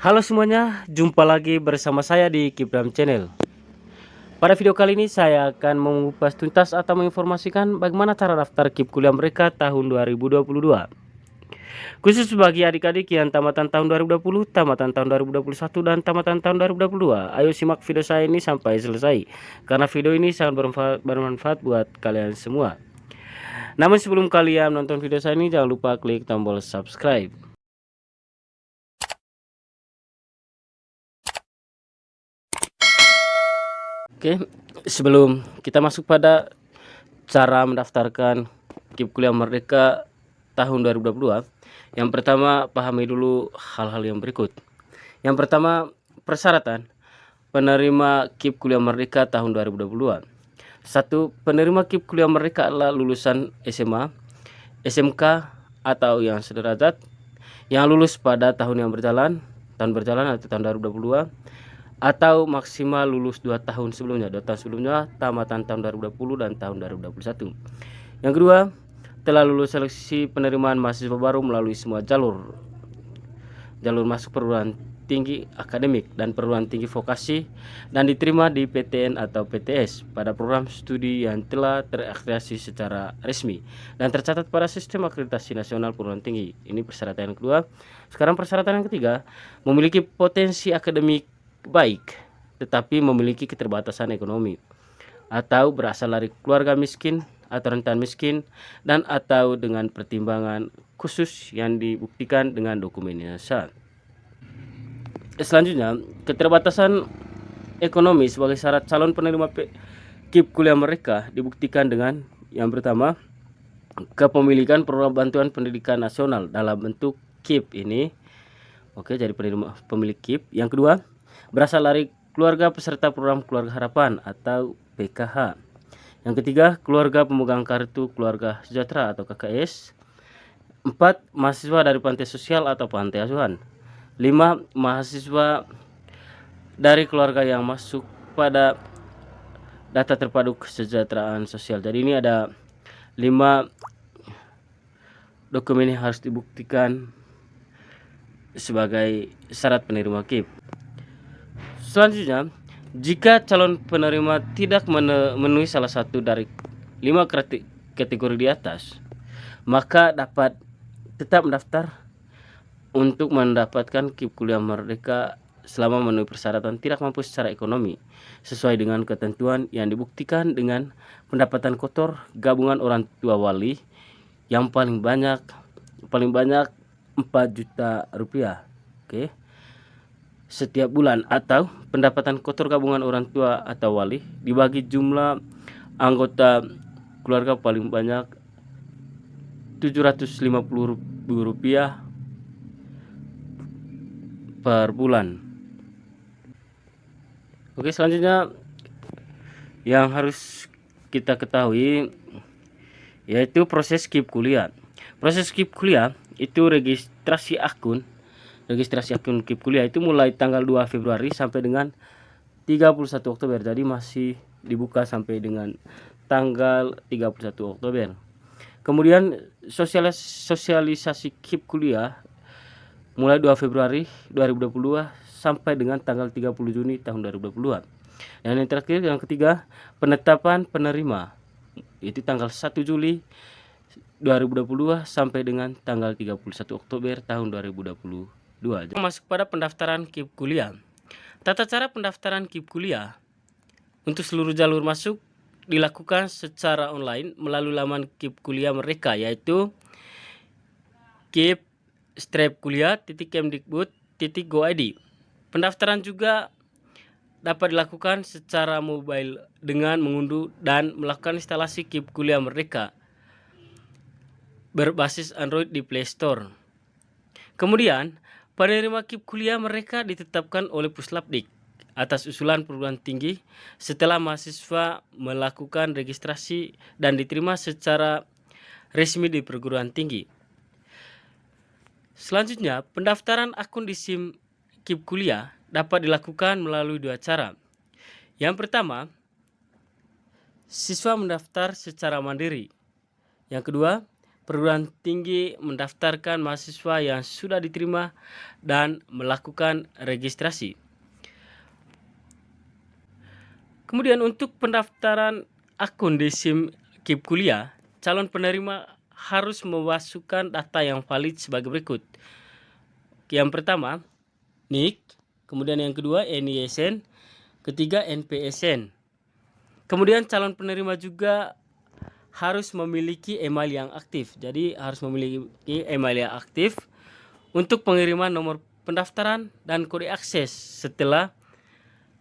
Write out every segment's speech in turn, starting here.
Halo semuanya, jumpa lagi bersama saya di Kibram Channel. Pada video kali ini saya akan mengupas tuntas atau menginformasikan bagaimana cara daftar KIP kuliah mereka tahun 2022. Khusus bagi adik-adik yang tamatan tahun 2020, tamatan tahun 2021, dan tamatan tahun 2022. Ayo simak video saya ini sampai selesai, karena video ini sangat bermanfaat, buat kalian semua. Namun sebelum kalian nonton video saya ini, jangan lupa klik tombol subscribe. Oke, sebelum kita masuk pada cara mendaftarkan KIP Kuliah Merdeka tahun 2022, yang pertama pahami dulu hal-hal yang berikut. Yang pertama, persyaratan penerima KIP Kuliah Merdeka tahun 2022. Satu, penerima KIP Kuliah Merdeka adalah lulusan SMA, SMK atau yang sederajat yang lulus pada tahun yang berjalan, tahun berjalan atau tahun 2022 atau maksimal lulus 2 tahun sebelumnya 2 tahun sebelumnya tamatan tahun 2020 dan tahun 2021 yang kedua telah lulus seleksi penerimaan mahasiswa baru melalui semua jalur jalur masuk perguruan tinggi akademik dan perguruan tinggi vokasi dan diterima di PTN atau PTS pada program studi yang telah terakreditasi secara resmi dan tercatat pada sistem akreditasi nasional perguruan tinggi. Ini persyaratan yang kedua. Sekarang persyaratan yang ketiga, memiliki potensi akademik baik tetapi memiliki keterbatasan ekonomi atau berasal dari keluarga miskin atau rentan miskin dan atau dengan pertimbangan khusus yang dibuktikan dengan dokumen yang sah. Selanjutnya, keterbatasan ekonomi sebagai syarat calon penerima KIP kuliah mereka dibuktikan dengan yang pertama, kepemilikan program bantuan pendidikan nasional dalam bentuk KIP ini. Oke, jadi penerima pemilik KIP. Yang kedua, berasal dari keluarga peserta program Keluarga Harapan atau PKH. Yang ketiga, keluarga pemegang kartu keluarga sejahtera atau KKS. Empat, mahasiswa dari pantai sosial atau pantai asuhan. Lima, mahasiswa dari keluarga yang masuk pada data terpadu kesejahteraan sosial. Jadi ini ada lima dokumen yang harus dibuktikan sebagai syarat penerima KIP. Selanjutnya, jika calon penerima tidak memenuhi salah satu dari lima kategori di atas, maka dapat tetap mendaftar untuk mendapatkan KIP kuliah merdeka selama memenuhi persyaratan tidak mampu secara ekonomi sesuai dengan ketentuan yang dibuktikan dengan pendapatan kotor gabungan orang tua wali yang paling banyak paling banyak 4 juta rupiah. Oke. okay setiap bulan atau pendapatan kotor gabungan orang tua atau wali dibagi jumlah anggota keluarga paling banyak 750 rupiah per bulan. Oke selanjutnya yang harus kita ketahui yaitu proses skip kuliah. Proses skip kuliah itu registrasi akun registrasi akun KIP kuliah itu mulai tanggal 2 Februari sampai dengan 31 Oktober jadi masih dibuka sampai dengan tanggal 31 Oktober kemudian sosialis sosialisasi KIP kuliah mulai 2 Februari 2022 sampai dengan tanggal 30 Juni tahun 2022. dan yang terakhir yang ketiga penetapan penerima itu tanggal 1 Juli 2022 sampai dengan tanggal 31 Oktober tahun 2022. 2. Masuk pada pendaftaran KIP kuliah. Tata cara pendaftaran KIP kuliah untuk seluruh jalur masuk dilakukan secara online melalui laman KIP kuliah mereka yaitu kip strip kuliah titik kemdikbud titik goid. Pendaftaran juga dapat dilakukan secara mobile dengan mengunduh dan melakukan instalasi KIP kuliah mereka berbasis Android di Play Store. Kemudian, Penerima KIP kuliah mereka ditetapkan oleh Puslapdik atas usulan perguruan tinggi setelah mahasiswa melakukan registrasi dan diterima secara resmi di perguruan tinggi. Selanjutnya, pendaftaran akun di SIM KIP kuliah dapat dilakukan melalui dua cara. Yang pertama, siswa mendaftar secara mandiri. Yang kedua, perguruan tinggi mendaftarkan mahasiswa yang sudah diterima dan melakukan registrasi. Kemudian untuk pendaftaran akun di SIM KIP kuliah, calon penerima harus memasukkan data yang valid sebagai berikut. Yang pertama, NIK, kemudian yang kedua NISN, ketiga NPSN. Kemudian calon penerima juga harus memiliki email yang aktif. Jadi harus memiliki email yang aktif untuk pengiriman nomor pendaftaran dan kode akses setelah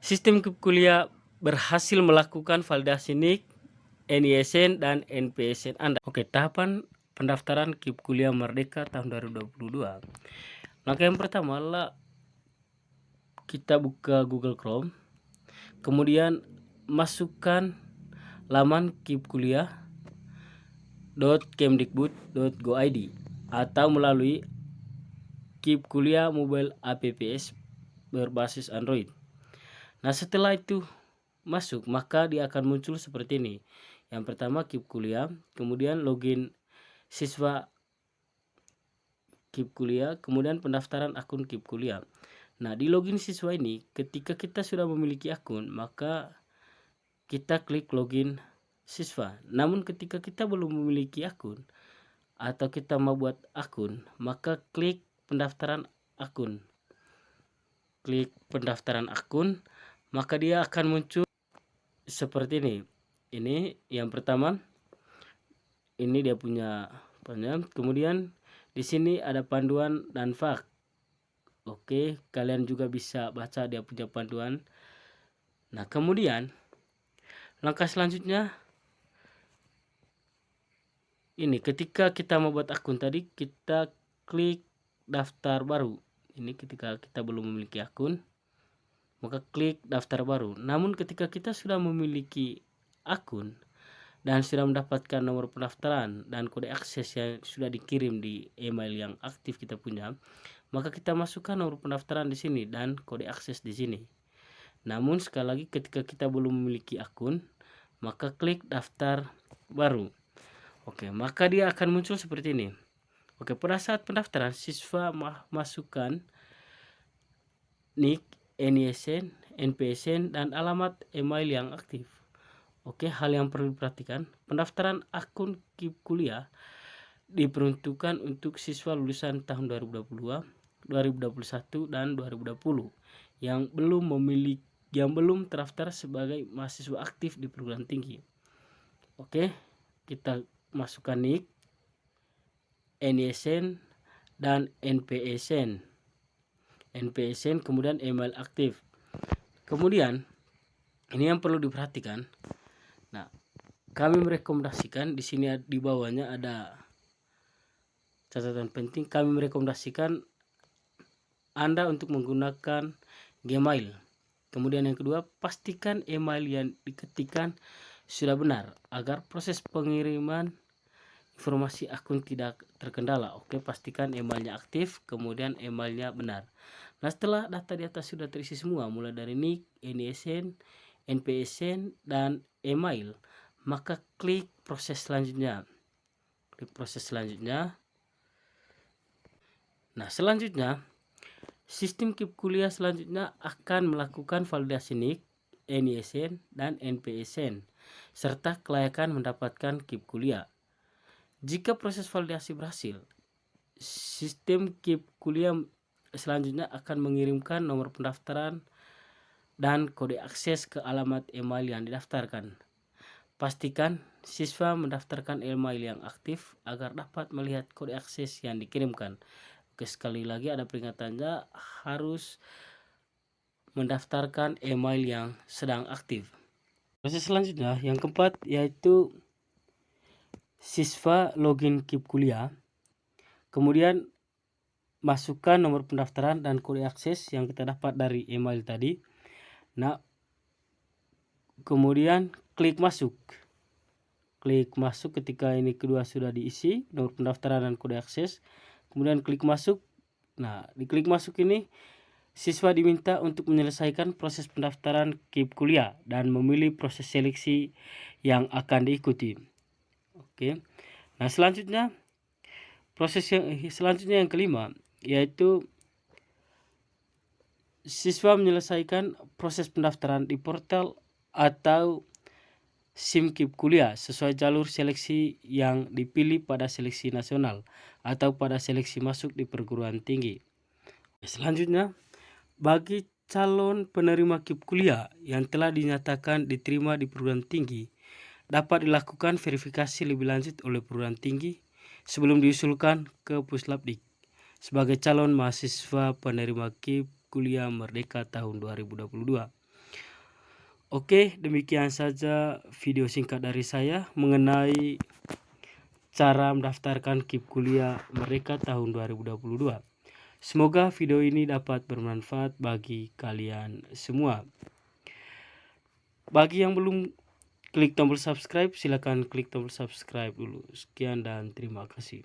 sistem kuliah berhasil melakukan validasi NIK, NISN, dan NPSN Anda. Oke, tahapan pendaftaran KIP Kuliah Merdeka tahun 2022. Langkah yang pertama adalah kita buka Google Chrome, kemudian masukkan laman KIP Kuliah www.kemdikbud.go.id atau melalui KIP Kuliah Mobile APPS berbasis Android. Nah setelah itu masuk maka dia akan muncul seperti ini. Yang pertama KIP Kuliah, kemudian login siswa KIP Kuliah, kemudian pendaftaran akun KIP Kuliah. Nah di login siswa ini ketika kita sudah memiliki akun maka kita klik login siswa. Namun ketika kita belum memiliki akun atau kita mau buat akun, maka klik pendaftaran akun. Klik pendaftaran akun, maka dia akan muncul seperti ini. Ini yang pertama. Ini dia punya panjang. Kemudian di sini ada panduan dan fak. Oke, kalian juga bisa baca dia punya panduan. Nah, kemudian langkah selanjutnya ini ketika kita membuat akun tadi kita klik daftar baru. Ini ketika kita belum memiliki akun maka klik daftar baru. Namun ketika kita sudah memiliki akun dan sudah mendapatkan nomor pendaftaran dan kode akses yang sudah dikirim di email yang aktif kita punya maka kita masukkan nomor pendaftaran di sini dan kode akses di sini. Namun sekali lagi ketika kita belum memiliki akun maka klik daftar baru Oke, maka dia akan muncul seperti ini. Oke, pada saat pendaftaran siswa masukkan NIK, NISN, NPSN, dan alamat email yang aktif. Oke, hal yang perlu diperhatikan, pendaftaran akun KIP kuliah diperuntukkan untuk siswa lulusan tahun 2022, 2021, dan 2020 yang belum memiliki yang belum terdaftar sebagai mahasiswa aktif di perguruan tinggi. Oke, kita masukkan NIK, NISN, dan NPSN. NPSN kemudian email aktif. Kemudian ini yang perlu diperhatikan. Nah, kami merekomendasikan di sini di bawahnya ada catatan penting. Kami merekomendasikan Anda untuk menggunakan Gmail. Kemudian yang kedua, pastikan email yang diketikkan sudah benar agar proses pengiriman informasi akun tidak terkendala. Oke pastikan emailnya aktif kemudian emailnya benar. Nah setelah data di atas sudah terisi semua mulai dari NIK, NISN, NPSN dan email maka klik proses selanjutnya. Klik proses selanjutnya. Nah selanjutnya sistem KIP kuliah selanjutnya akan melakukan validasi NIK, NISN, dan NPSN serta kelayakan mendapatkan KIP kuliah jika proses validasi berhasil, sistem KIP kuliah selanjutnya akan mengirimkan nomor pendaftaran dan kode akses ke alamat email yang didaftarkan. Pastikan siswa mendaftarkan email yang aktif agar dapat melihat kode akses yang dikirimkan. Oke, sekali lagi ada peringatannya harus mendaftarkan email yang sedang aktif. Proses selanjutnya yang keempat yaitu siswa login KIP kuliah, kemudian masukkan nomor pendaftaran dan kode akses yang kita dapat dari email tadi. Nah, kemudian klik masuk. Klik masuk ketika ini kedua sudah diisi, nomor pendaftaran dan kode akses. Kemudian klik masuk. Nah, di klik masuk ini siswa diminta untuk menyelesaikan proses pendaftaran KIP kuliah dan memilih proses seleksi yang akan diikuti. Oke. Nah, selanjutnya proses yang selanjutnya yang kelima yaitu siswa menyelesaikan proses pendaftaran di portal atau SIMKIP kuliah sesuai jalur seleksi yang dipilih pada seleksi nasional atau pada seleksi masuk di perguruan tinggi. Selanjutnya, bagi calon penerima KIP kuliah yang telah dinyatakan diterima di perguruan tinggi dapat dilakukan verifikasi lebih lanjut oleh perguruan tinggi sebelum diusulkan ke Puslapdik sebagai calon mahasiswa penerima KIP kuliah Merdeka tahun 2022. Oke, demikian saja video singkat dari saya mengenai cara mendaftarkan KIP kuliah mereka tahun 2022. Semoga video ini dapat bermanfaat bagi kalian semua. Bagi yang belum klik tombol subscribe, silakan klik tombol subscribe dulu. Sekian dan terima kasih.